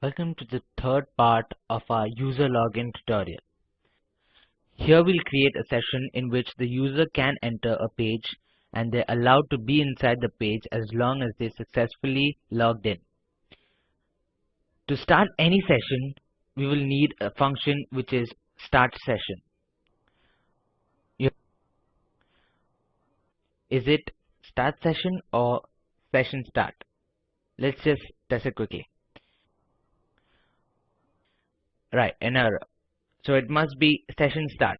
Welcome to the third part of our user login tutorial. Here we'll create a session in which the user can enter a page and they're allowed to be inside the page as long as they successfully logged in. To start any session, we will need a function which is start session. Is it start session or session start? Let's just test it quickly. Right, an error. Uh, so it must be session start.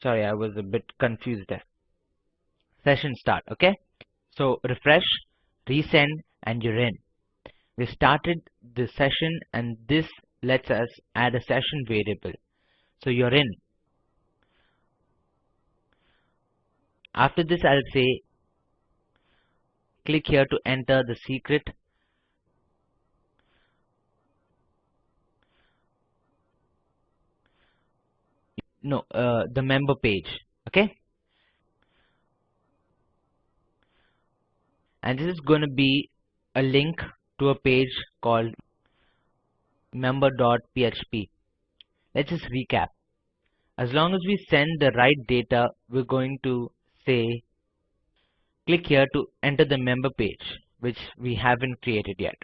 Sorry, I was a bit confused there. Session start, okay? So refresh, resend, and you're in. We started the session and this lets us add a session variable. So you're in. After this, I'll say click here to enter the secret no uh, the member page okay? And this is going to be a link to a page called member.php let's just recap. As long as we send the right data we're going to say click here to enter the member page which we haven't created yet.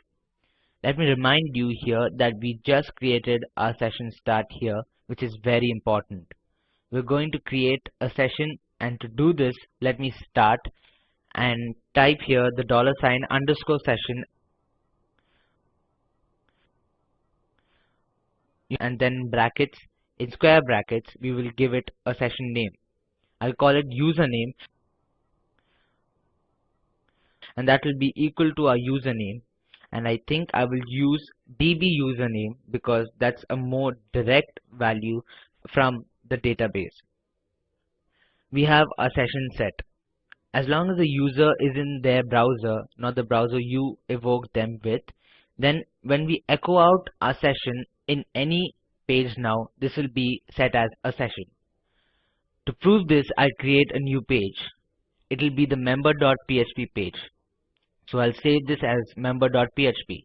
Let me remind you here that we just created our session start here which is very important. We're going to create a session and to do this let me start and type here the dollar sign underscore session and then brackets in square brackets we will give it a session name. I'll call it username and that will be equal to our username and I think I will use db username because that's a more direct value from the database. We have a session set. As long as the user is in their browser, not the browser you evoke them with, then when we echo out our session in any page now, this will be set as a session. To prove this, I'll create a new page. It will be the member.php page. So I'll save this as member.php.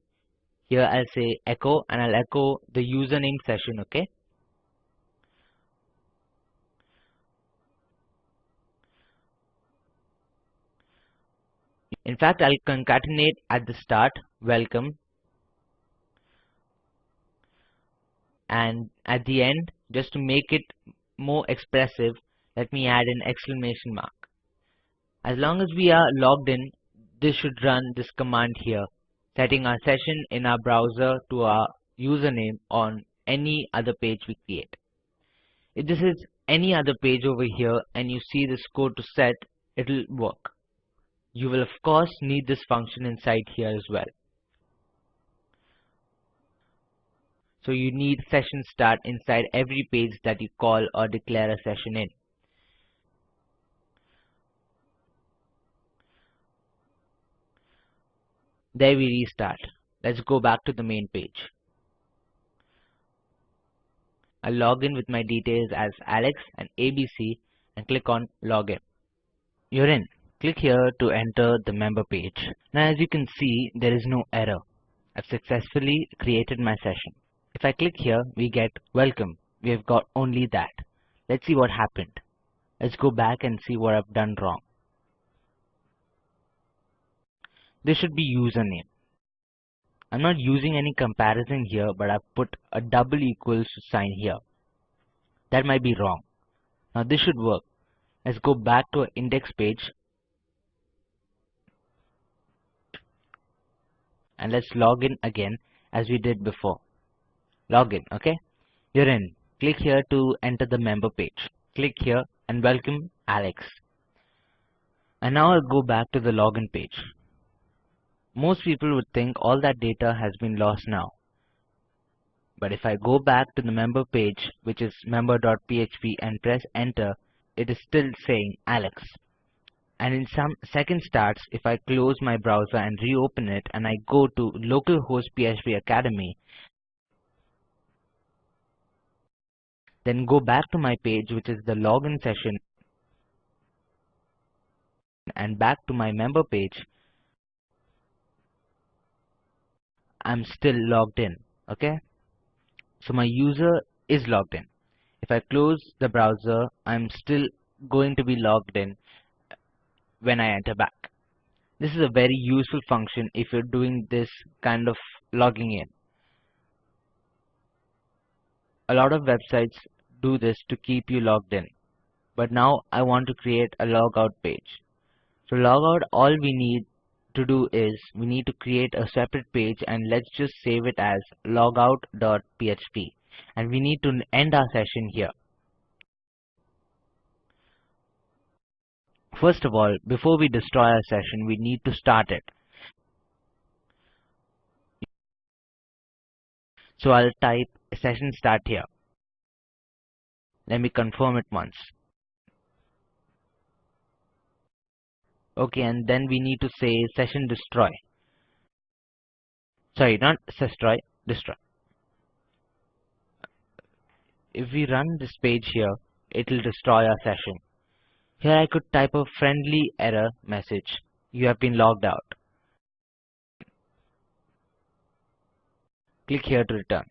Here I'll say echo and I'll echo the username session, okay? In fact, I'll concatenate at the start, welcome. And at the end, just to make it more expressive, let me add an exclamation mark. As long as we are logged in, this should run this command here, setting our session in our browser to our username on any other page we create. If this is any other page over here and you see this code to set, it'll work. You will of course need this function inside here as well. So you need session start inside every page that you call or declare a session in. There we restart. Let's go back to the main page. I'll log in with my details as Alex and ABC and click on login. You're in. Click here to enter the member page. Now as you can see there is no error. I've successfully created my session. If I click here we get welcome. We have got only that. Let's see what happened. Let's go back and see what I've done wrong. This should be username. I'm not using any comparison here, but I've put a double equals sign here. That might be wrong. Now this should work. Let's go back to our index page. And let's log in again as we did before. Login, okay? You're in. Click here to enter the member page. Click here and welcome Alex. And now I'll go back to the login page. Most people would think all that data has been lost now. But if I go back to the member page, which is member.php and press enter, it is still saying Alex. And in some second starts, if I close my browser and reopen it and I go to localhost PHP Academy, then go back to my page which is the login session and back to my member page, I'm still logged in. okay? So my user is logged in. If I close the browser I'm still going to be logged in when I enter back. This is a very useful function if you're doing this kind of logging in. A lot of websites do this to keep you logged in. But now I want to create a logout page. To log out all we need to do is we need to create a separate page and let's just save it as logout.php and we need to end our session here. First of all, before we destroy our session, we need to start it. So I'll type session start here. Let me confirm it once. Okay and then we need to say session destroy. Sorry not destroy destroy. If we run this page here it will destroy our session. Here I could type a friendly error message. You have been logged out. Click here to return.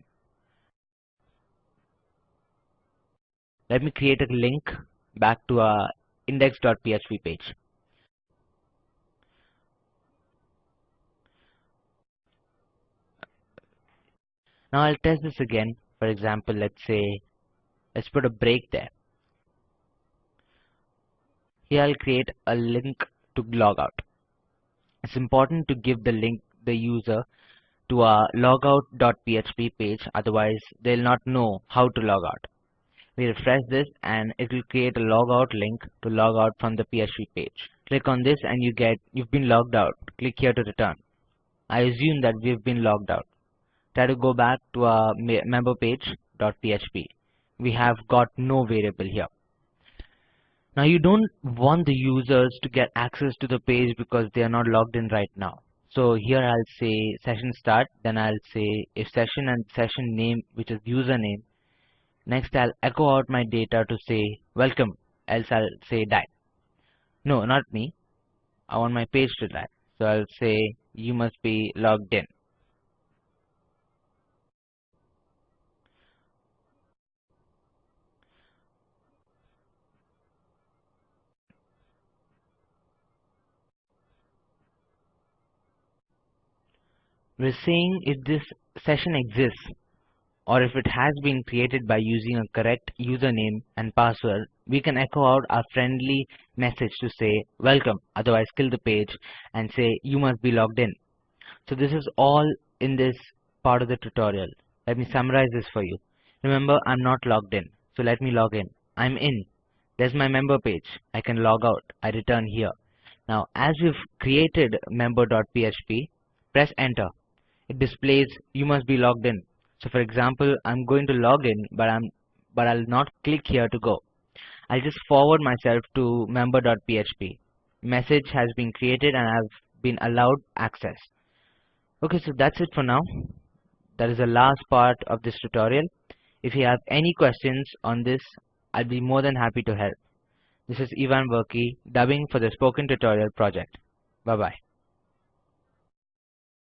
Let me create a link back to our index.php page Now I'll test this again. For example, let's say, let's put a break there. Here I'll create a link to logout. It's important to give the link the user to our logout.php page otherwise they'll not know how to log out. We refresh this and it will create a logout link to log out from the PHP page. Click on this and you get you've been logged out. Click here to return. I assume that we've been logged out try to go back to uh, our member page.php. We have got no variable here. Now you don't want the users to get access to the page because they are not logged in right now. So here I'll say session start, then I'll say if session and session name which is username. Next I'll echo out my data to say welcome, else I'll say die. No, not me. I want my page to die. So I'll say you must be logged in. We're saying if this session exists or if it has been created by using a correct username and password, we can echo out our friendly message to say welcome, otherwise kill the page and say you must be logged in. So this is all in this part of the tutorial. Let me summarize this for you. Remember, I'm not logged in. So let me log in. I'm in. There's my member page. I can log out. I return here. Now, as we've created member.php, press enter it displays you must be logged in. So for example, I'm going to log in, but I'm but I'll not click here to go. I'll just forward myself to member.php. Message has been created and I've been allowed access. Okay, so that's it for now. That is the last part of this tutorial. If you have any questions on this, I'll be more than happy to help. This is Ivan Verkey, dubbing for the Spoken Tutorial project. Bye bye.